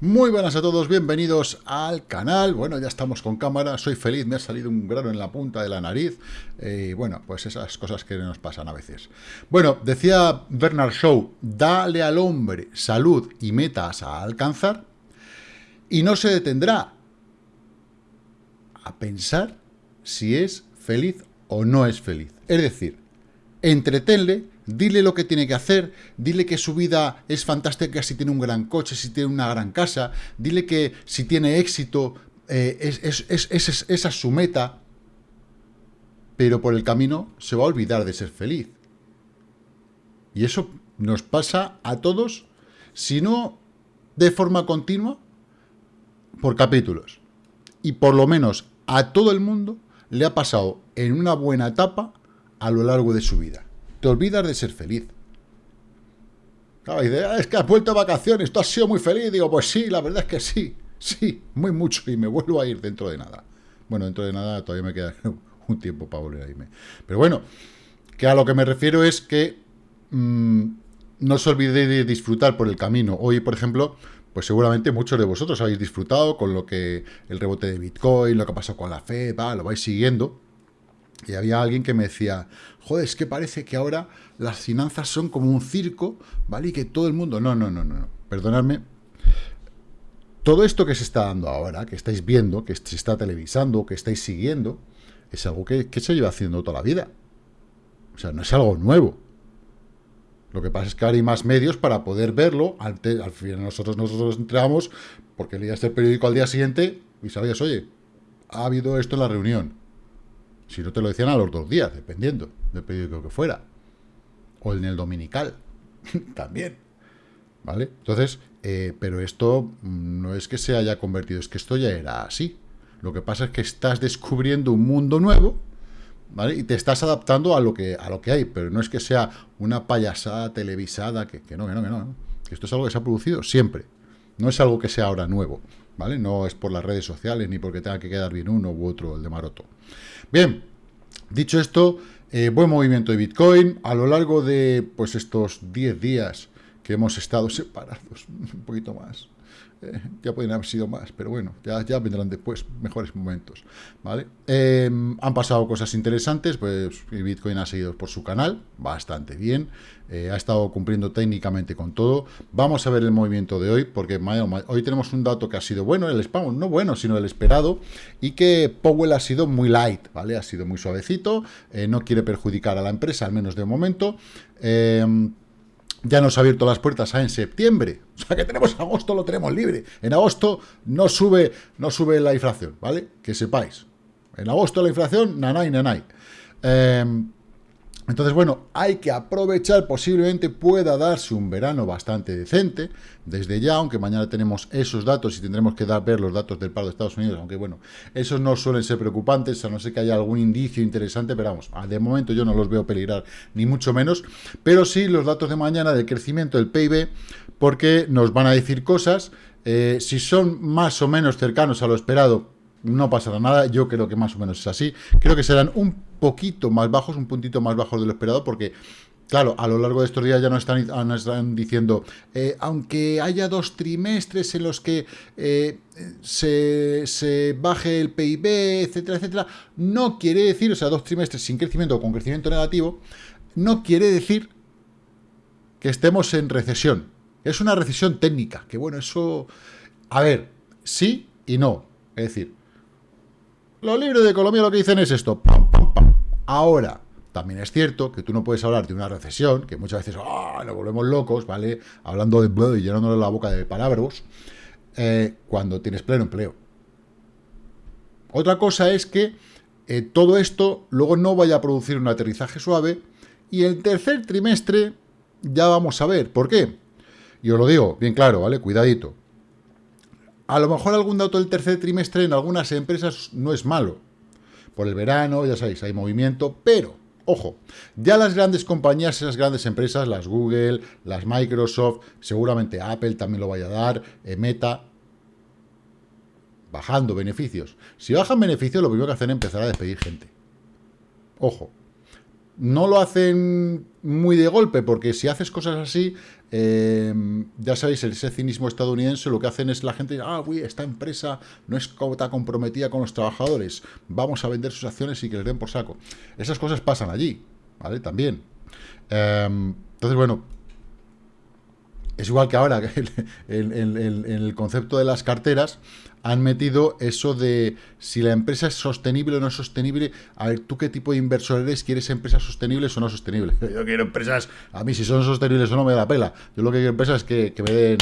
Muy buenas a todos, bienvenidos al canal. Bueno, ya estamos con cámara, soy feliz, me ha salido un grano en la punta de la nariz. Y bueno, pues esas cosas que nos pasan a veces. Bueno, decía Bernard Shaw, dale al hombre salud y metas a alcanzar, y no se detendrá a pensar si es feliz o no es feliz. Es decir, entretenle, dile lo que tiene que hacer, dile que su vida es fantástica si tiene un gran coche, si tiene una gran casa, dile que si tiene éxito, eh, es, esa es su meta, pero por el camino se va a olvidar de ser feliz. Y eso nos pasa a todos, si no de forma continua, por capítulos. Y por lo menos a todo el mundo le ha pasado en una buena etapa a lo largo de su vida. Te olvidas de ser feliz. Ah, es que has vuelto a vacaciones, tú has sido muy feliz. Digo, pues sí, la verdad es que sí, sí, muy mucho, y me vuelvo a ir dentro de nada. Bueno, dentro de nada todavía me queda un tiempo para volver a irme. Pero bueno, que a lo que me refiero es que mm, no se olvide de disfrutar por el camino. Hoy, por ejemplo, pues seguramente muchos de vosotros habéis disfrutado con lo que el rebote de Bitcoin, lo que pasó con la Fed, lo vais siguiendo. Y había alguien que me decía, joder, es que parece que ahora las finanzas son como un circo, ¿vale? Y que todo el mundo... No, no, no, no, perdonadme. Todo esto que se está dando ahora, que estáis viendo, que se está televisando, que estáis siguiendo, es algo que, se lleva haciendo toda la vida. O sea, no es algo nuevo. Lo que pasa es que hay más medios para poder verlo. al final nosotros, nosotros entramos porque leías el periódico al día siguiente y sabías, oye, ha habido esto en la reunión. Si no te lo decían a los dos días, dependiendo del periódico que fuera. O en el dominical, también. ¿Vale? Entonces, eh, pero esto no es que se haya convertido, es que esto ya era así. Lo que pasa es que estás descubriendo un mundo nuevo, ¿vale? Y te estás adaptando a lo que, a lo que hay, pero no es que sea una payasada televisada, que, no, que no, que no. Que esto es algo que se ha producido siempre. No es algo que sea ahora nuevo, ¿vale? No es por las redes sociales, ni porque tenga que quedar bien uno u otro, el de Maroto. Bien, dicho esto, eh, buen movimiento de Bitcoin. A lo largo de pues estos 10 días que hemos estado separados, un poquito más, ya pueden haber sido más, pero bueno, ya, ya vendrán después mejores momentos, ¿vale? Em, han pasado cosas interesantes, pues Bitcoin ha seguido por su canal, bastante bien, eh, ha estado cumpliendo técnicamente con todo. Vamos a ver el movimiento de hoy, porque hoy tenemos un dato que ha sido bueno, el spam, no bueno, sino el esperado, y que Powell ha sido muy light, ¿vale? Ha sido muy suavecito, eh, no quiere perjudicar a la empresa, al menos de momento. Ya nos ha abierto las puertas en septiembre. O sea que tenemos agosto, lo tenemos libre. En agosto no sube, no sube la inflación, ¿vale? Que sepáis. En agosto la inflación, nanay, nanay. Eh, entonces, bueno, hay que aprovechar, posiblemente pueda darse un verano bastante decente, desde ya, aunque mañana tenemos esos datos y tendremos que dar, ver los datos del paro de Estados Unidos, aunque bueno, esos no suelen ser preocupantes, a no ser que haya algún indicio interesante, pero vamos, de momento yo no los veo peligrar, ni mucho menos, pero sí los datos de mañana del crecimiento del PIB, porque nos van a decir cosas, eh, si son más o menos cercanos a lo esperado, no pasará nada, yo creo que más o menos es así, creo que serán un poquito más bajos, un puntito más bajo de lo esperado, porque Claro, a lo largo de estos días ya nos están, ah, están diciendo, eh, aunque haya dos trimestres en los que eh, se, baje el PIB, etcétera, etcétera, no quiere decir, o sea, dos trimestres sin crecimiento o con crecimiento negativo, no quiere decir que estemos en recesión. Es una recesión técnica, que bueno, eso... A ver, sí y no. Es decir, los libros de economía lo que dicen es esto, pam, pam, pam. Ahora, también es cierto que tú no puedes hablar de una recesión, que muchas veces ¡ah! nos volvemos locos, ¿vale? Hablando de y llenándole la boca de palabras, eh, cuando tienes pleno empleo. Otra cosa es que eh, todo esto luego no vaya a producir un aterrizaje suave y el tercer trimestre ya vamos a ver. ¿Por qué? Y os lo digo bien claro, ¿vale? Cuidadito. A lo mejor algún dato del tercer trimestre en algunas empresas no es malo. Por el verano, ya sabéis, hay movimiento, pero, ojo, ya las grandes compañías, esas grandes empresas, las Google, las Microsoft, seguramente Apple también lo vaya a dar, eh, Meta, bajando beneficios. Si bajan beneficios, lo primero que hacen es empezar a despedir gente. Ojo. No lo hacen muy de golpe, porque si haces cosas así, eh, ya sabéis, ese cinismo estadounidense, lo que hacen es la gente, ah, uy, esta empresa no es está comprometida con los trabajadores, vamos a vender sus acciones y que les den por saco. Esas cosas pasan allí, ¿vale? También. Em, entonces, bueno, es igual que ahora, en, el concepto de las carteras, han metido eso de si la empresa es sostenible o no es sostenible. A ver, ¿tú qué tipo de inversor eres? ¿Quieres empresas sostenibles o no sostenibles? Yo quiero empresas, a mí si son sostenibles o no me da pela. Yo lo que quiero empresas es que, me den,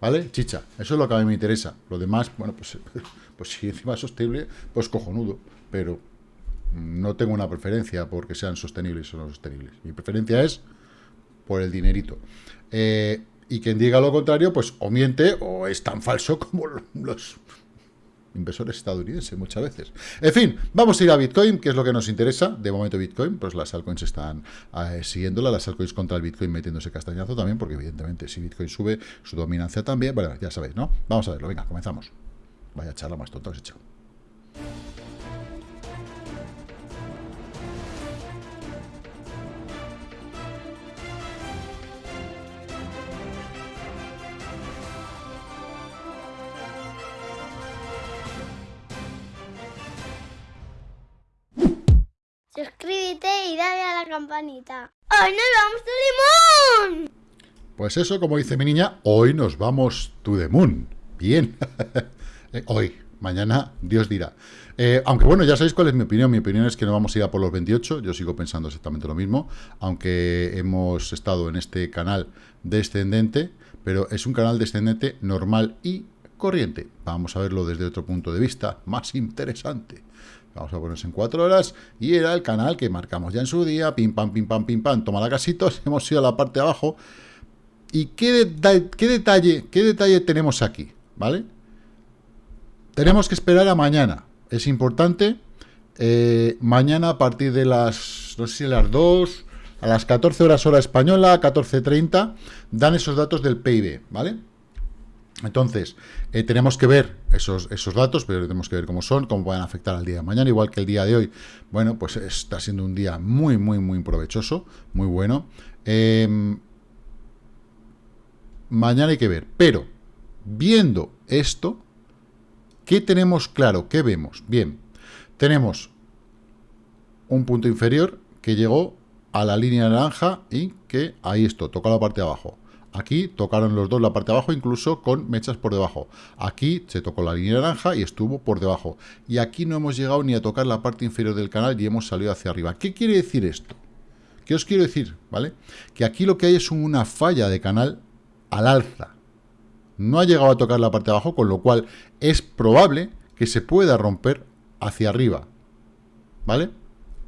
¿vale? Chicha, eso es lo que a mí me interesa. Lo demás, bueno, pues, pues si encima es sostenible, pues cojonudo. Pero no tengo una preferencia porque sean sostenibles o no sostenibles. Mi preferencia es por el dinerito. Eh, y quien diga lo contrario, pues o miente o es tan falso como los inversores estadounidenses muchas veces. En fin, vamos a ir a Bitcoin, que es lo que nos interesa. De momento Bitcoin, pues las altcoins están eh, siguiéndola, las altcoins contra el Bitcoin metiéndose castañazo también, porque evidentemente si Bitcoin sube, su dominancia también. Bueno, ya sabéis, ¿no? Vamos a verlo, venga, comenzamos. Vaya charla más tonta que he echado. Campanita. ¡Hoy nos vamos to the moon! Pues eso, como dice mi niña, hoy nos vamos to the moon. Bien. Eh, hoy, mañana, Dios dirá. Eh, aunque bueno, ya sabéis cuál es mi opinión. Mi opinión es que no vamos a ir a por los 28. Yo sigo pensando exactamente lo mismo. Aunque hemos estado en este canal descendente, pero es un canal descendente normal y corriente. Vamos a verlo desde otro punto de vista más interesante. Vamos a ponerse en cuatro horas. Y era el canal que marcamos ya en su día. Pim, pam, pim, pam, pim, pam. Toma la casitos. Hemos ido a la parte de abajo. ¿Y qué, qué, detalle, qué detalle tenemos aquí? ¿Vale? Tenemos que esperar a mañana. Es importante. Eh, mañana a partir de las, no sé si las 2, a las 14 horas hora española, 14.30, dan esos datos del PIB, ¿vale? Entonces, eh, tenemos que ver esos, esos datos, pero tenemos que ver cómo son, cómo pueden afectar al día de mañana, igual que el día de hoy. Bueno, pues está siendo un día muy, muy, muy provechoso, muy bueno. Em, mañana hay que ver, pero viendo esto, ¿qué tenemos claro? ¿Qué vemos? Bien, tenemos un punto inferior que llegó a la línea naranja y que ahí esto, toca la parte de abajo. Aquí tocaron los dos la parte de abajo, incluso con mechas por debajo. Aquí se tocó la línea naranja y estuvo por debajo. Y aquí no hemos llegado ni a tocar la parte inferior del canal y hemos salido hacia arriba. ¿Qué quiere decir esto? ¿Qué os quiero decir? ¿Vale? Que aquí lo que hay es una falla de canal al alza. No ha llegado a tocar la parte de abajo, con lo cual es probable que se pueda romper hacia arriba. ¿Vale?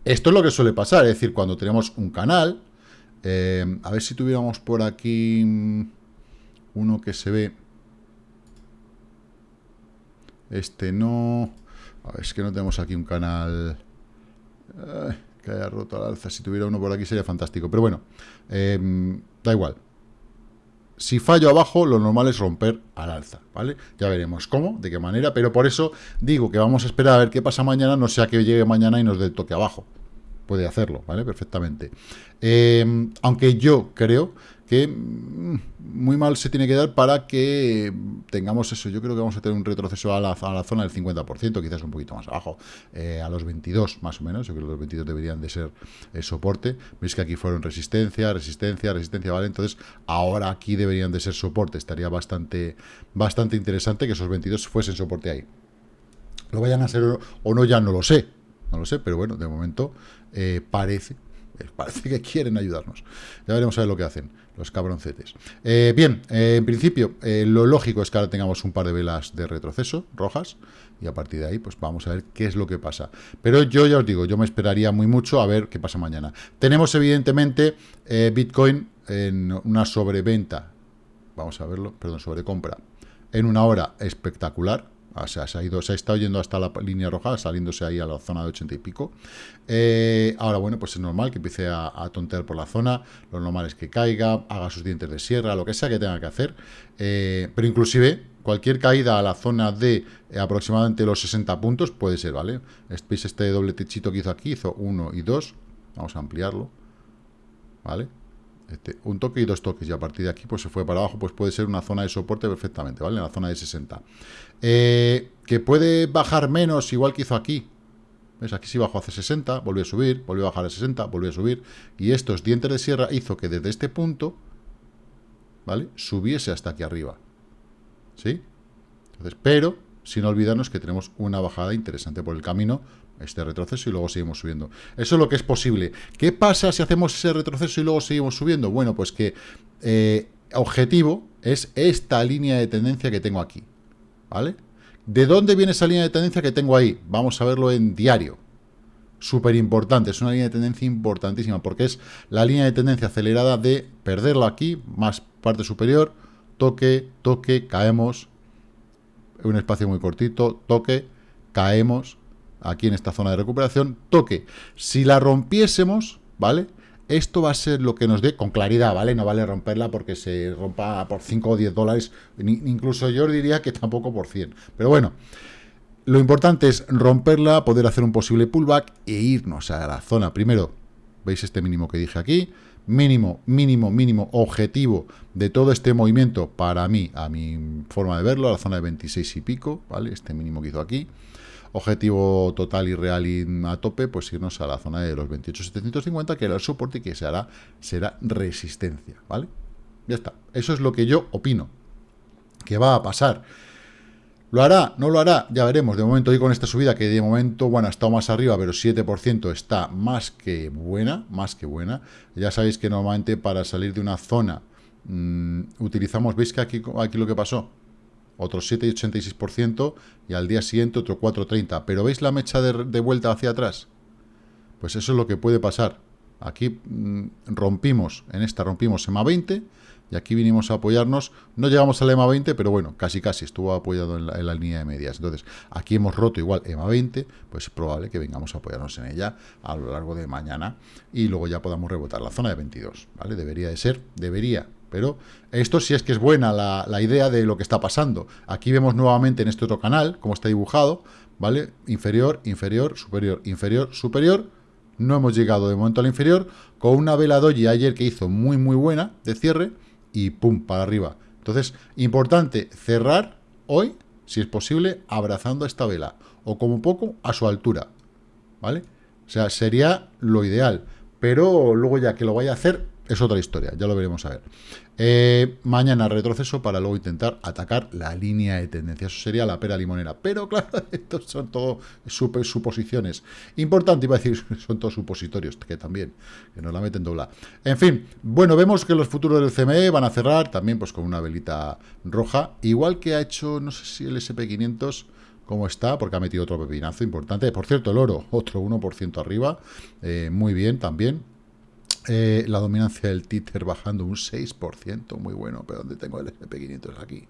Esto es lo que suele pasar, es decir, cuando tenemos un canal, eh, a ver si tuviéramos por aquí mm, uno que se ve. Este no... es que no tenemos aquí un canal que haya roto al alza. Si tuviera uno por aquí sería fantástico. Pero bueno, eh, da igual. Si fallo abajo, lo normal es romper al alza, ¿vale? Ya veremos cómo, de qué manera, pero por eso digo que vamos a esperar a ver qué pasa mañana, no sea que llegue mañana y nos dé el toque abajo puede hacerlo, ¿vale? Perfectamente. Eh, aunque yo creo que mm, muy mal se tiene que dar para que tengamos eso. Yo creo que vamos a tener un retroceso a la, zona del 50%, quizás un poquito más abajo, eh, a los 22 más o menos. Yo creo que los 22 deberían de ser el soporte. Veis que aquí fueron resistencia, resistencia, resistencia, ¿vale? Entonces, ahora aquí deberían de ser soporte. Estaría bastante, bastante interesante que esos 22 fuesen soporte ahí. Lo vayan a ser o no, ya no lo sé. No lo sé, pero bueno, de momento eh, parece, eh, parece que quieren ayudarnos. Ya veremos a ver lo que hacen los cabroncetes. Eh, bien, en principio, lo lógico es que ahora tengamos un par de velas de retroceso rojas y a partir de ahí, pues vamos a ver qué es lo que pasa. Pero yo ya os digo, yo me esperaría muy mucho a ver qué pasa mañana. Tenemos evidentemente Bitcoin en una sobreventa, vamos a verlo, perdón, sobrecompra, en una hora espectacular, o sea, se ha, ido, se ha estado yendo hasta la línea roja, saliéndose ahí a la zona de 80 y pico. Eh, ahora, bueno, pues es normal que empiece a, tontear por la zona. Lo normal es que caiga, haga sus dientes de sierra, lo que sea que tenga que hacer. Eh, pero inclusive, cualquier caída a la zona de eh, aproximadamente los 60 puntos puede ser, ¿vale? ¿Veis este doble techito que hizo aquí? Hizo 1 y 2. Vamos a ampliarlo. ¿Vale? Este, un toque y dos toques, y a partir de aquí pues se fue para abajo, pues puede ser una zona de soporte perfectamente, ¿vale? En la zona de 60. Eh, que puede bajar menos, igual que hizo aquí. ¿Ves? Aquí sí bajó hace 60, volvió a subir, volvió a bajar a 60, volvió a subir. Y estos dientes de sierra hizo que desde este punto, ¿vale? Subiese hasta aquí arriba. ¿Sí? Entonces, pero, sin olvidarnos que tenemos una bajada interesante por el camino, este retroceso y luego seguimos subiendo. Eso es lo que es posible. ¿Qué pasa si hacemos ese retroceso y luego seguimos subiendo? Bueno, pues que eh, objetivo es esta línea de tendencia que tengo aquí. ¿Vale? ¿De dónde viene esa línea de tendencia que tengo ahí? Vamos a verlo en diario. Súper importante, es una línea de tendencia importantísima porque es la línea de tendencia acelerada de perderlo aquí, más parte superior, toque, toque, caemos, un espacio muy cortito, toque, caemos, aquí en esta zona de recuperación, toque. Si la rompiésemos, ¿vale? Esto va a ser lo que nos dé con claridad, ¿vale? No vale romperla porque se rompa por 5 o 10 dólares, incluso yo diría que tampoco por 100. Pero bueno, lo importante es romperla, poder hacer un posible pullback e irnos a la zona. Primero, ¿veis este mínimo que dije aquí? Mínimo, mínimo, mínimo objetivo de todo este movimiento para mí, a mi forma de verlo, a la zona de 26 y pico, ¿vale? Este mínimo que hizo aquí objetivo total y real y a tope, pues irnos a la zona de los 28.750, que era el soporte y que será, será resistencia, ¿vale? Ya está. Eso es lo que yo opino que va a pasar. ¿Lo hará? ¿No lo hará? Ya veremos. De momento, y con esta subida, que de momento, bueno, ha estado más arriba, pero 7% está más que buena, más que buena. Ya sabéis que normalmente para salir de una zona mm, utilizamos, ¿veis que aquí, aquí lo que pasó? Otro 7,86% y al día siguiente otro 4,30%. Pero ¿veis la mecha de, vuelta hacia atrás? Pues eso es lo que puede pasar. Aquí mm, rompimos, en esta rompimos EMA 20 y aquí vinimos a apoyarnos. No llegamos al EMA 20, pero bueno, casi casi estuvo apoyado en la, línea de medias. Entonces, aquí hemos roto igual EMA 20, pues es probable que vengamos a apoyarnos en ella a lo largo de mañana y luego ya podamos rebotar la zona de 22, ¿vale? Debería de ser, debería, pero esto sí es que es buena la, idea de lo que está pasando. Aquí vemos nuevamente en este otro canal, cómo está dibujado, ¿vale? Inferior, inferior, superior, inferior, superior. No hemos llegado de momento al inferior, con una vela doji ayer que hizo muy, muy buena de cierre, y pum, para arriba. Entonces, importante cerrar hoy, si es posible, abrazando esta vela, o como poco, a su altura, ¿vale? O sea, sería lo ideal, pero luego ya que lo vaya a hacer, es otra historia, ya lo veremos a ver. Eh, mañana retroceso para luego intentar atacar la línea de tendencia. Eso sería la pera limonera. Pero claro, estos son todo suposiciones. Importante, iba a decir, son todos supositorios, que también, que nos la meten dobla. En fin, bueno, vemos que los futuros del CME van a cerrar también pues con una velita roja. Igual que ha hecho, no sé si el SP500 cómo está, porque ha metido otro pepinazo importante. Por cierto, el oro, otro 1% arriba, eh, muy bien también. Eh, la dominancia del títer bajando un 6%, muy bueno, pero donde tengo el SP500 aquí.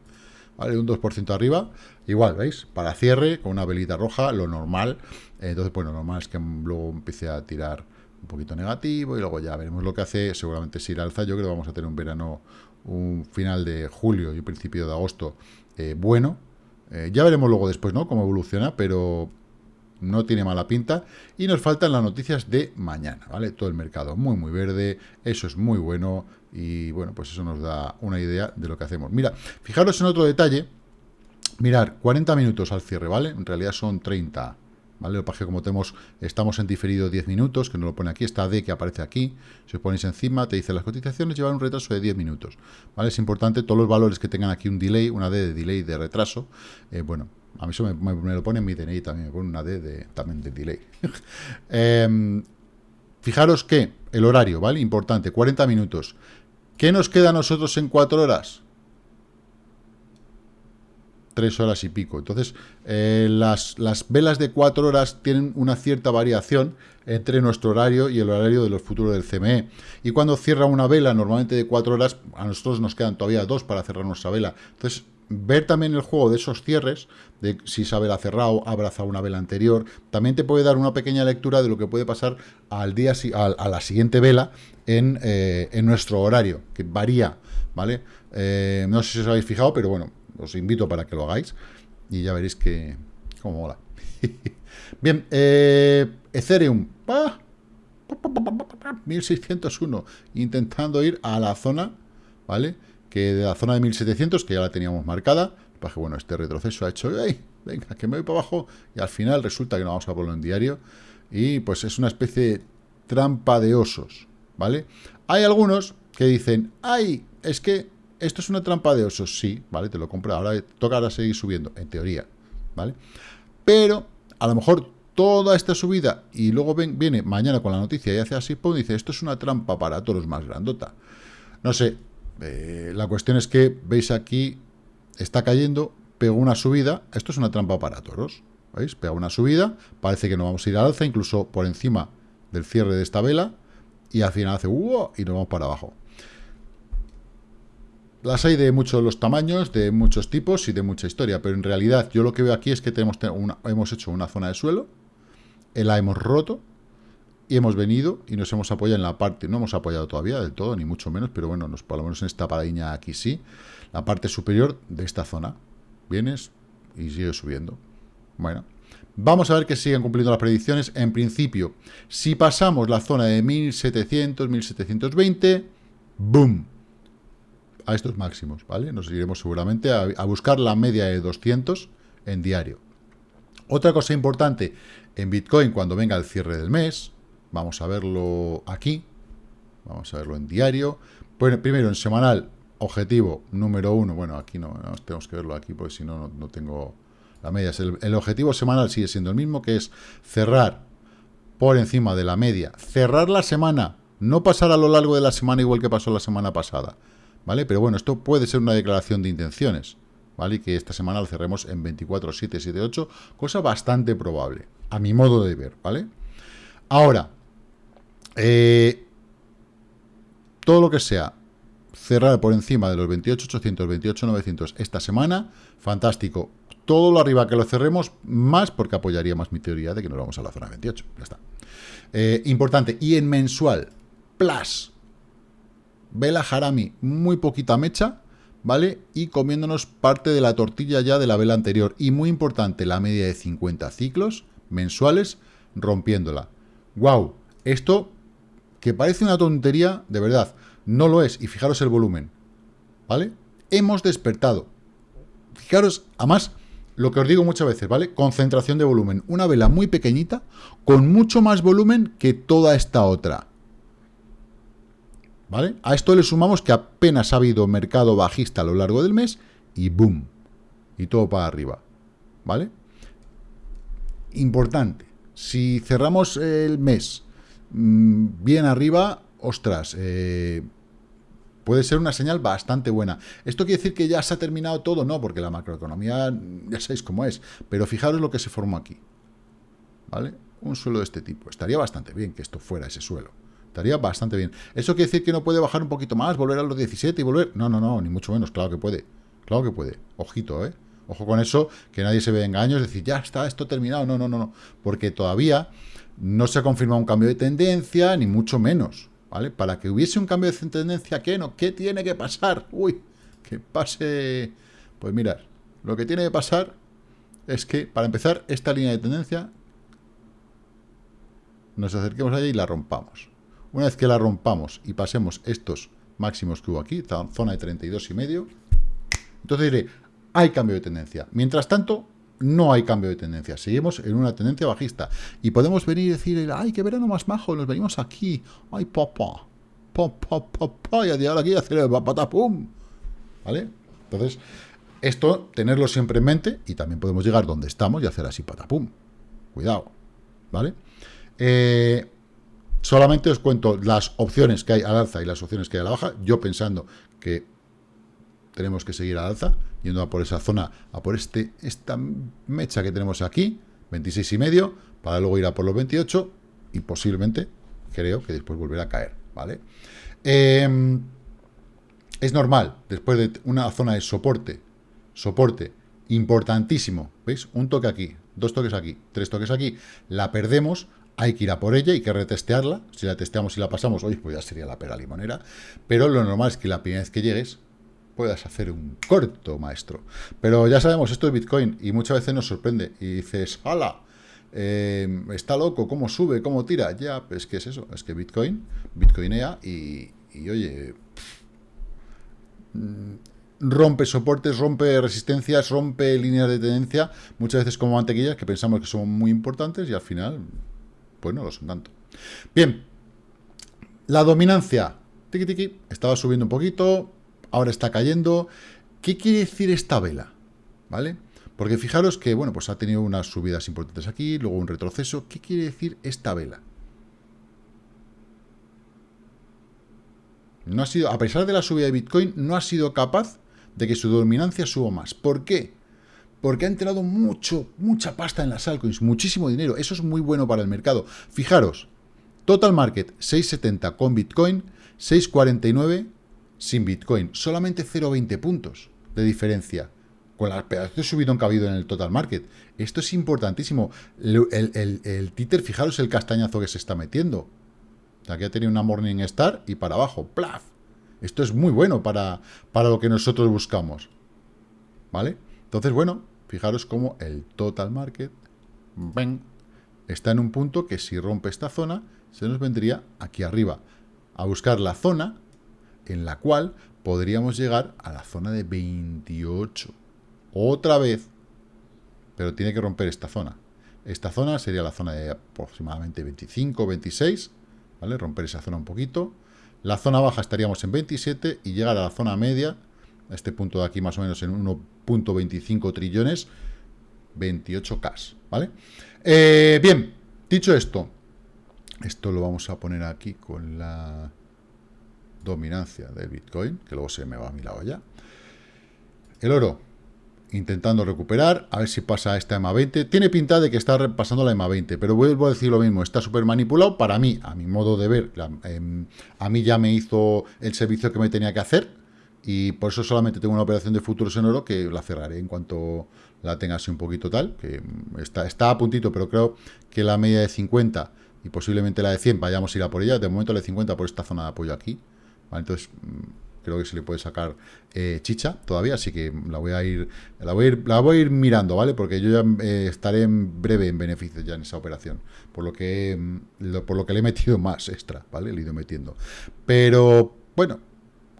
¿Vale? Un 2% arriba, igual, ¿veis? Para cierre, con una velita roja, lo normal. entonces, bueno, lo normal es que luego empiece a tirar un poquito negativo y luego ya veremos lo que hace. Seguramente si irá alza, yo creo que vamos a tener un verano, un final de julio y principio de agosto eh, bueno. Eh, ya veremos luego después, ¿no? Cómo evoluciona, pero no tiene mala pinta. Y nos faltan las noticias de mañana, ¿vale? Todo el mercado muy, muy verde, eso es muy bueno y bueno, pues eso nos da una idea de lo que hacemos. Mira, fijaros en otro detalle, mirar, 40 minutos al cierre, ¿vale? En realidad son 30, ¿vale? Lo como tenemos, estamos en diferido 10 minutos, que no lo pone aquí, esta D que aparece aquí, si os ponéis encima, te dice las cotizaciones llevan un retraso de 10 minutos, ¿vale? Es importante, todos los valores que tengan aquí un delay, una D de delay de retraso, eh, bueno, a mí eso me, lo pone en mi DNI también, me pone una D de, también de delay. Em, fijaros que el horario, ¿vale? Importante, 40 minutos. ¿Qué nos queda a nosotros en 4 horas? 3 horas y pico. Entonces, eh, las, las, velas de 4 horas tienen una cierta variación entre nuestro horario y el horario de los futuros del CME. Y cuando cierra una vela, normalmente de 4 horas, a nosotros nos quedan todavía 2 para cerrar nuestra vela. Entonces, ver también el juego de esos cierres, de si esa vela cerrado, abraza una vela anterior, también te puede dar una pequeña lectura de lo que puede pasar al día a, la siguiente vela eh, en, nuestro horario, que varía, ¿vale? Eh, no sé si os habéis fijado, pero bueno, os invito para que lo hagáis y ya veréis que... cómo mola. Bien, eh, Ethereum. 1601, intentando ir a la zona, ¿vale? Que de la zona de 1700, que ya la teníamos marcada, que, bueno, este retroceso ha hecho, ¡ay! Venga, que me voy para abajo, y al final resulta que no vamos a ponerlo en diario, y pues es una especie de trampa de osos, ¿vale? Hay algunos que dicen, ¡ay! Es que esto es una trampa de osos, sí, ¿vale? Te lo compro, ahora toca ahora seguir subiendo, en teoría, ¿vale? Pero a lo mejor toda esta subida y luego viene mañana con la noticia y hace así, pues dice, esto es una trampa para toros más grandota. No sé, eh, la cuestión es que, veis aquí, está cayendo, pegó una subida, esto es una trampa para toros, ¿veis? Pega una subida, parece que no vamos a ir al alza, incluso por encima del cierre de esta vela, y al final hace y nos vamos para abajo. Las hay de muchos los tamaños, de muchos tipos y de mucha historia, pero en realidad yo lo que veo aquí es que tenemos hemos hecho una zona de suelo, la hemos roto y hemos venido y nos hemos apoyado en la parte, no hemos apoyado todavía del todo, ni mucho menos, pero bueno, nos, por lo menos en esta paradiña aquí sí, la parte superior de esta zona. Vienes y sigue subiendo. Bueno, vamos a ver que siguen cumpliendo las predicciones. En principio, si pasamos la zona de 1700, 1720, ¡boom! A estos máximos, ¿vale? Nos iremos seguramente a, buscar la media de 200 en diario. Otra cosa importante en Bitcoin cuando venga el cierre del mes, vamos a verlo aquí, vamos a verlo en diario, bueno, primero en semanal, objetivo número uno, bueno, aquí no, tenemos que verlo aquí porque si no, no tengo la media, el, el objetivo semanal sigue siendo el mismo, que es cerrar por encima de la media, cerrar la semana, no pasar a lo largo de la semana igual que pasó la semana pasada, ¿vale? Pero bueno, esto puede ser una declaración de intenciones, ¿vale? Y que esta semana lo cerremos en 24.778, cosa bastante probable, a mi modo de ver, ¿vale? Ahora, eh, todo lo que sea cerrar por encima de los 28.800, 28.900 esta semana, fantástico. Todo lo arriba que lo cerremos, más porque apoyaría más mi teoría de que nos vamos a la zona 28. Ya está. Eh, importante. Y en mensual, plus, vela Harami, muy poquita mecha, ¿vale? Y comiéndonos parte de la tortilla ya de la vela anterior. Y muy importante, la media de 50 ciclos mensuales, rompiéndola. ¡Wow! Esto, que parece una tontería, de verdad, no lo es. Y fijaros el volumen, ¿vale? Hemos despertado. Fijaros, además, lo que os digo muchas veces, ¿vale? Concentración de volumen. Una vela muy pequeñita, con mucho más volumen que toda esta otra. ¿Vale? A esto le sumamos que apenas ha habido mercado bajista a lo largo del mes y ¡boom! Y todo para arriba. ¿Vale? Importante. Si cerramos el mes mm, bien arriba, ostras, eh, puede ser una señal bastante buena. ¿Esto quiere decir que ya se ha terminado todo? No, porque la macroeconomía ya sabéis cómo es. Pero fijaros lo que se formó aquí. ¿Vale? Un suelo de este tipo. Estaría bastante bien que esto fuera ese suelo. Estaría bastante bien. ¿Eso quiere decir que no puede bajar un poquito más, volver a los 17 y volver? No, no, no, ni mucho menos. Claro que puede. Claro que puede. Ojito, ¿eh? Ojo con eso, que nadie se ve engaños, decir, ya está esto terminado. No, no, no, no. Porque todavía no se ha confirmado un cambio de tendencia, ni mucho menos. ¿Vale? Para que hubiese un cambio de tendencia, ¿qué no? ¿Qué tiene que pasar? Uy, que pase... Pues mirad, lo que tiene que pasar es que, para empezar, esta línea de tendencia nos acerquemos allá y la rompamos. Una vez que la rompamos y pasemos estos máximos que hubo aquí, zona de 32 y medio, entonces diré, hay cambio de tendencia. Mientras tanto, no hay cambio de tendencia. Seguimos en una tendencia bajista. Y podemos venir y decir, ay, qué verano más majo, nos venimos aquí. Ay, papá. Papá, papá. Y a tirar aquí hacer el pum. ¿Vale? Entonces, esto, tenerlo siempre en mente. Y también podemos llegar donde estamos y hacer así patapum. Cuidado. ¿Vale? Eh, Solamente os cuento las opciones que hay al alza y las opciones que hay a la baja, yo pensando que tenemos que seguir al alza, yendo a por esa zona, a por este esta mecha que tenemos aquí, 26 y medio, para luego ir a por los 28 y posiblemente, creo que después volverá a caer, ¿vale? Em, es normal, después de una zona de soporte, soporte importantísimo, ¿veis? Un toque aquí, dos toques aquí, tres toques aquí, la perdemos, hay que ir a por ella, hay que retestearla. Si la testeamos y la pasamos, hoy pues ya sería la pera limonera. Pero lo normal es que la primera vez que llegues puedas hacer un corto, maestro. Pero ya sabemos, esto es Bitcoin y muchas veces nos sorprende. Y dices, ¡hala! eh, está loco, cómo sube, cómo tira. Ya, es que es eso, es que Bitcoin, Bitcoinea y, y oye, mm, rompe soportes, rompe resistencias, rompe líneas de tendencia, muchas veces como mantequillas que pensamos que son muy importantes y al final, pues no lo son tanto. Bien, la dominancia, tiki tiki, estaba subiendo un poquito, ahora está cayendo. ¿Qué quiere decir esta vela? ¿Vale? Porque fijaros que, bueno, pues ha tenido unas subidas importantes aquí, luego un retroceso. ¿Qué quiere decir esta vela? No ha sido, a pesar de la subida de Bitcoin, no ha sido capaz de que su dominancia suba más. ¿Por qué? Porque ha entrado mucho, mucha pasta en las altcoins, muchísimo dinero. Eso es muy bueno para el mercado. Fijaros, total market 670 con Bitcoin, 649 sin Bitcoin. Solamente 0,20 puntos de diferencia con la pedazos de subidón que ha habido en el total market. Esto es importantísimo. El, el, títer, fijaros el castañazo que se está metiendo. Aquí ha tenido una Morning Star y para abajo, ¡plaf! Esto es muy bueno para, para lo que nosotros buscamos. ¿Vale? Entonces, bueno, fijaros cómo el total market está en un punto que si rompe esta zona, se nos vendría aquí arriba a buscar la zona en la cual podríamos llegar a la zona de 28 otra vez, pero tiene que romper esta zona. Esta zona sería la zona de aproximadamente 25, 26, ¿vale? Romper esa zona un poquito. La zona baja estaríamos en 27 y llegar a la zona media, a este punto de aquí más o menos en 1.25 trillones, 28K, ¿vale? Eh, bien, dicho esto, esto lo vamos a poner aquí con la dominancia del Bitcoin, que luego se me va a mi lado ya. El oro, intentando recuperar, a ver si pasa esta EMA 20. Tiene pinta de que está repasando la EMA 20, pero vuelvo a decir lo mismo, está súper manipulado para mí, a mi modo de ver. Em, a mí ya me hizo el servicio que me tenía que hacer y por eso solamente tengo una operación de futuros en oro que la cerraré en cuanto la tenga así un poquito tal, que está, está a puntito, pero creo que la media de 50 y posiblemente la de 100 vayamos a ir a por ella. De momento la de 50 por esta zona de apoyo aquí. Entonces creo que se le puede sacar eh, chicha todavía, así que la voy a ir, la voy a ir, mirando, ¿vale? Porque yo ya eh, estaré en breve en beneficio ya en esa operación, por lo que mm, por lo que le he metido más extra, ¿vale? Le he ido metiendo. Pero, bueno,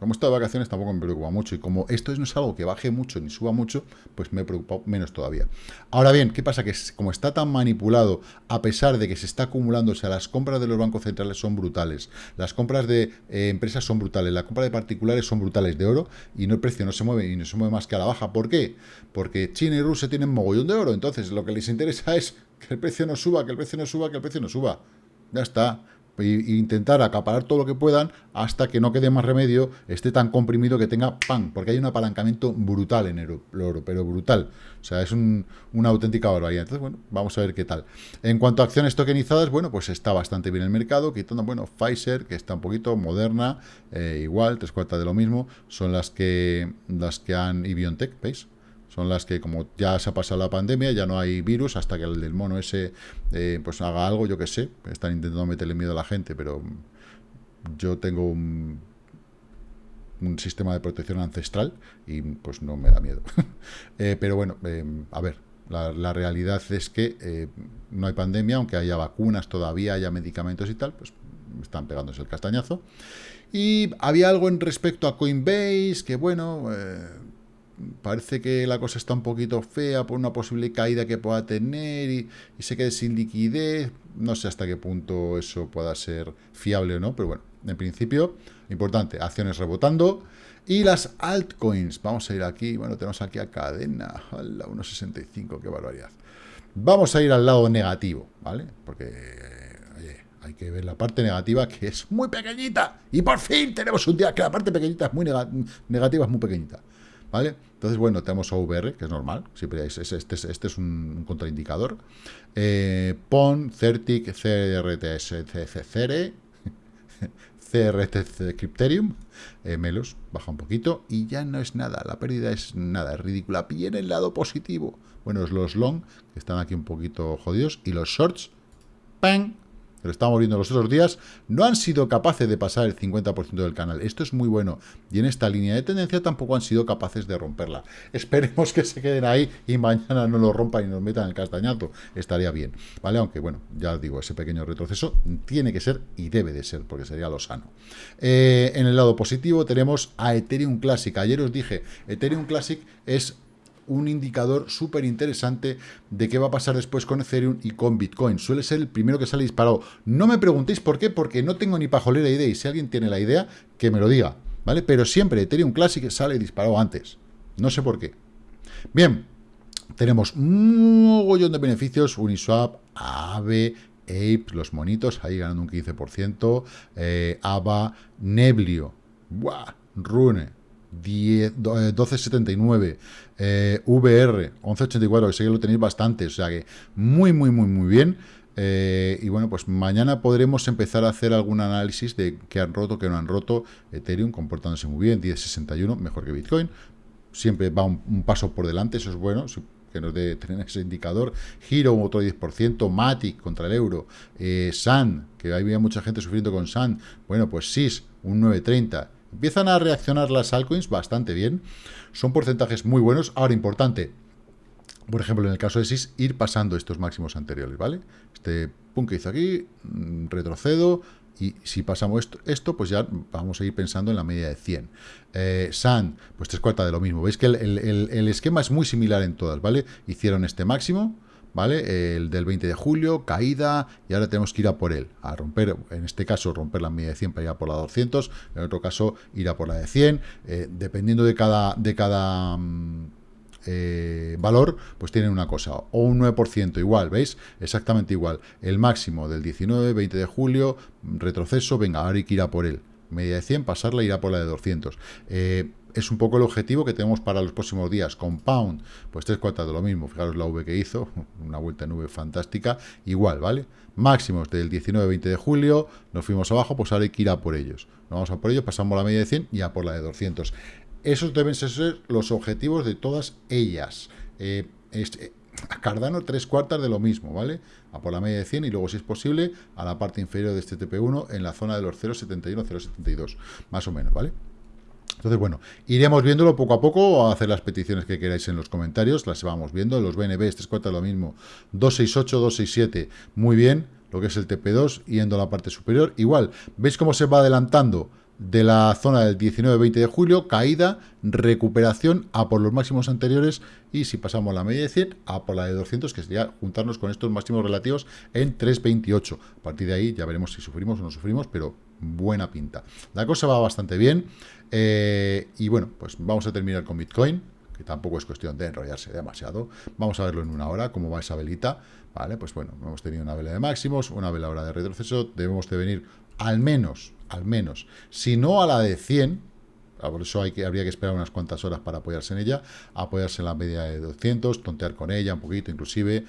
como estoy de vacaciones tampoco me preocupa mucho y como esto no es algo que baje mucho ni suba mucho, pues me he preocupado menos todavía. Ahora bien, ¿qué pasa? Que como está tan manipulado, a pesar de que se está acumulando, o sea, las compras de los bancos centrales son brutales, las compras de eh, empresas son brutales, la compra de particulares son brutales de oro y no el precio no se mueve y no se mueve más que a la baja. ¿Por qué? Porque China y Rusia tienen mogollón de oro, entonces lo que les interesa es que el precio no suba, que el precio no suba, que el precio no suba. Ya está e intentar acaparar todo lo que puedan hasta que no quede más remedio, esté tan comprimido que tenga pan, porque hay un apalancamiento brutal en el oro, pero brutal. O sea, es una auténtica barbaridad. Entonces, bueno, vamos a ver qué tal. En cuanto a acciones tokenizadas, bueno, pues está bastante bien el mercado, quitando, bueno, Pfizer, que está un poquito moderna, eh, igual, tres cuartas de lo mismo, son las que, las que han, y ¿veis? Son las que como ya se ha pasado la pandemia, ya no hay virus, hasta que el del mono ese eh, pues haga algo, yo que sé, están intentando meterle miedo a la gente, pero yo tengo un, sistema de protección ancestral y pues no me da miedo. Eh, pero bueno, eh, a ver, la, realidad es que no hay pandemia, aunque haya vacunas todavía, haya medicamentos y tal, pues están pegándose el castañazo. Y había algo en respecto a Coinbase, que bueno, parece que la cosa está un poquito fea por una posible caída que pueda tener y, se quede sin liquidez. No sé hasta qué punto eso pueda ser fiable o no, pero bueno, en principio, importante, acciones rebotando. Y las altcoins, vamos a ir aquí, bueno, tenemos aquí a cadena, a 1.65, qué barbaridad. Vamos a ir al lado negativo, ¿vale? Porque, oye, hay que ver la parte negativa que es muy pequeñita. Y por fin tenemos un día que la parte pequeñita es muy negativa, es muy pequeñita. ¿Vale? Entonces, bueno, tenemos OVR, que es normal, siempre es, este, este, es un contraindicador. Eh, PON, CERTIC, CRTS, CR, CRT Crypterium, eh, Melos, baja un poquito y ya no es nada, la pérdida es nada, es ridícula. Viene el lado positivo. Bueno, es los long, que están aquí un poquito jodidos, y los shorts, ¡pam! Lo estamos viendo los otros días, no han sido capaces de pasar el 50% del canal. Esto es muy bueno. Y en esta línea de tendencia tampoco han sido capaces de romperla. Esperemos que se queden ahí y mañana no lo rompan y nos metan el castañazo. Estaría bien, ¿vale? Aunque, bueno, ya os digo, ese pequeño retroceso tiene que ser y debe de ser, porque sería lo sano. Eh, en el lado positivo tenemos a Ethereum Classic. Ayer os dije, Ethereum Classic es un indicador súper interesante de qué va a pasar después con Ethereum y con Bitcoin. Suele ser el primero que sale disparado. No me preguntéis por qué, porque no tengo ni pajolera idea, y si alguien tiene la idea, que me lo diga, ¿vale? Pero siempre Ethereum Classic sale disparado antes. No sé por qué. Bien, tenemos un mogollón de beneficios, Uniswap, AVE, Ape, los monitos, ahí ganando un 15%, eh, AVA, Neblio, ¡buah! Rune, 1279, eh, VR, 1184, que sé que lo tenéis bastante, o sea que muy, muy, muy, muy bien. Eh, y bueno, pues mañana podremos empezar a hacer algún análisis de qué han roto, qué no han roto. Ethereum comportándose muy bien, 1061, mejor que Bitcoin. Siempre va un, paso por delante, eso es bueno, que nos dé tener ese indicador. Giro, otro 10%, Matic contra el euro. Eh, San, que había mucha gente sufriendo con San. Bueno, pues SIS, un 930. Empiezan a reaccionar las altcoins bastante bien. Son porcentajes muy buenos. Ahora, importante, por ejemplo, en el caso de SIS, ir pasando estos máximos anteriores, ¿vale? Este punto que hizo aquí, mm, retrocedo, y si pasamos esto, esto, pues ya vamos a ir pensando en la media de 100. Eh, SAN, pues tres cuartas de lo mismo. Veis que el, esquema es muy similar en todas, ¿vale? Hicieron este máximo, ¿vale? El del 20 de julio, caída, y ahora tenemos que ir a por él, a romper, en este caso, romper la media de 100 para ir a por la 200, en otro caso, ir a por la de 100, eh, dependiendo de cada, de cada mm, eh, valor, pues tienen una cosa, o un 9% igual, ¿veis? Exactamente igual. El máximo del 19, 20 de julio, retroceso, venga, ahora hay que ir a por él. Media de 100, pasarla, ir a por la de 200. Eh, es un poco el objetivo que tenemos para los próximos días. Compound, pues tres cuartas de lo mismo. Fijaros la V que hizo, una vuelta en V fantástica. Igual, ¿vale? Máximos del 19-20 de julio, nos fuimos abajo, pues ahora hay que ir a por ellos. Nos vamos a por ellos, pasamos la media de 100 y a por la de 200. Esos deben ser los objetivos de todas ellas. Eh, a Cardano tres cuartas de lo mismo, ¿vale? A por la media de 100 y luego, si es posible, a la parte inferior de este TP1 en la zona de los 0.71, 0.72, más o menos, ¿vale? Entonces, bueno, iremos viéndolo poco a poco, a hacer las peticiones que queráis en los comentarios, las vamos viendo, los BNB, tres cuartas de lo mismo, 268, 267, muy bien, lo que es el TP2, yendo a la parte superior, igual, ¿veis cómo se va adelantando? de la zona del 19-20 de julio, caída, recuperación a por los máximos anteriores y si pasamos la media de 100 a por la de 200, que sería juntarnos con estos máximos relativos en 3.28. A partir de ahí ya veremos si sufrimos o no sufrimos, pero buena pinta. La cosa va bastante bien eh, y bueno, pues vamos a terminar con Bitcoin, que tampoco es cuestión de enrollarse demasiado. Vamos a verlo en una hora, cómo va esa velita. Vale, pues bueno, hemos tenido una vela de máximos, una vela ahora de retroceso, debemos de venir al menos, al menos, si no a la de 100, ah, por eso hay que, habría que esperar unas cuantas horas para apoyarse en ella, apoyarse en la media de 200, tontear con ella un poquito, inclusive.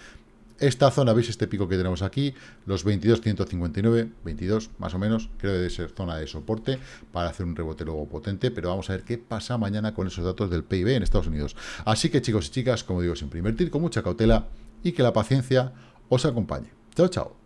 Esta zona, ¿veis este pico que tenemos aquí? Los 22, 159, 22 más o menos, creo que debe ser zona de soporte para hacer un rebote luego potente, pero vamos a ver qué pasa mañana con esos datos del PIB en Estados Unidos. Así que chicos y chicas, como digo siempre, invertir con mucha cautela y que la paciencia os acompañe. Chao, chao.